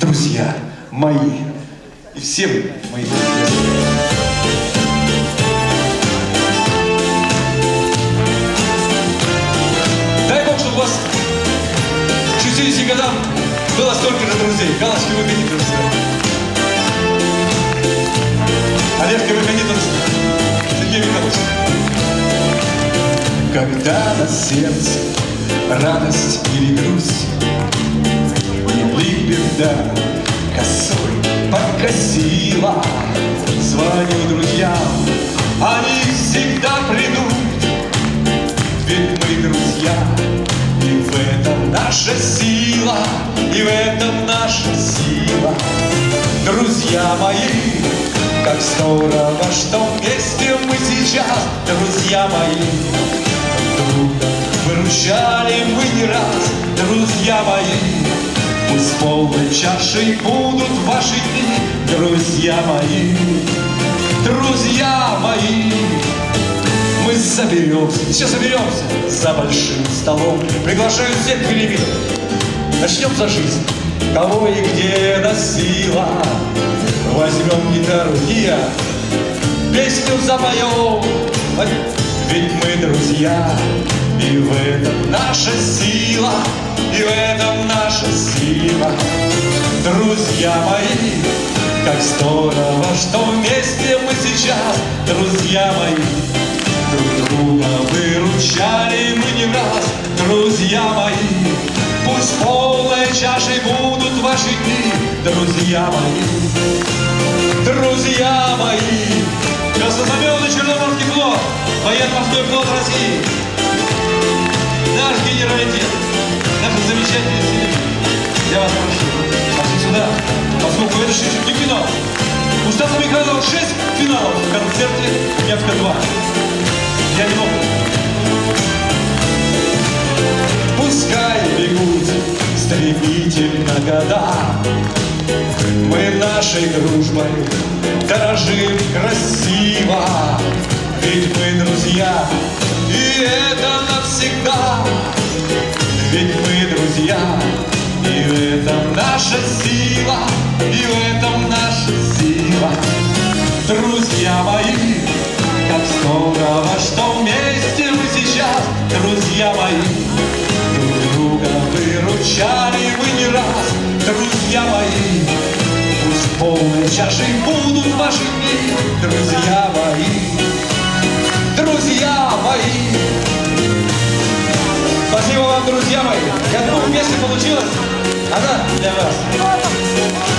друзья мои. И всем мои друзья. Дай Бог, чтобы у вас к 60 годам было столько же друзей. Галочки вы гоните, друзья. Олежка, вы гоните, друзья. Сергей Михайлович. Когда на сердце радость или грусть, беда косой подкосила, Звоню друзьям, они всегда придут, ведь мы друзья, и в этом наша сила, и в этом наша сила. Друзья мои, как здорово, что вместе мы сейчас, друзья мои, друга выручали мы не раз, друзья мои. Пусть полной чашей будут ваши дни, друзья мои, друзья мои. Мы соберемся, все соберемся за большим столом. Приглашаю всех к переменам. Начнем за жизнь. Кого и где носила. Возьмем гитару и я песню запоем. Ведь мы друзья, и в этом наша сила, и в этом наша сила. Друзья мои, как здорово, что вместе мы сейчас, друзья мои, друг друга выручали мы не раз, друзья мои. Пусть полной чашей будут ваши дни, друзья мои, друзья мои. Краснознаменный Черноморский флот, военно-морской флот России, наш генералитет, наши замечательные силы. Я вас прошу, пошли сюда, поскольку это еще не финал. У Стаса Михайлова 6 финалов в концерте «Невка-2». Я не мог. Пускай бегут стремительно года, Мы нашей дружбой дорожим красиво, Ведь мы друзья, наша сила, и в этом наша сила. Друзья мои, как здорово, что вместе мы сейчас, друзья мои, друг друга выручали мы не раз, друзья мои. Пусть полной чашей будут ваши дни, друзья мои, друзья мои. Спасибо вам, друзья мои. Я думаю, песня получилась. 가자 이제는.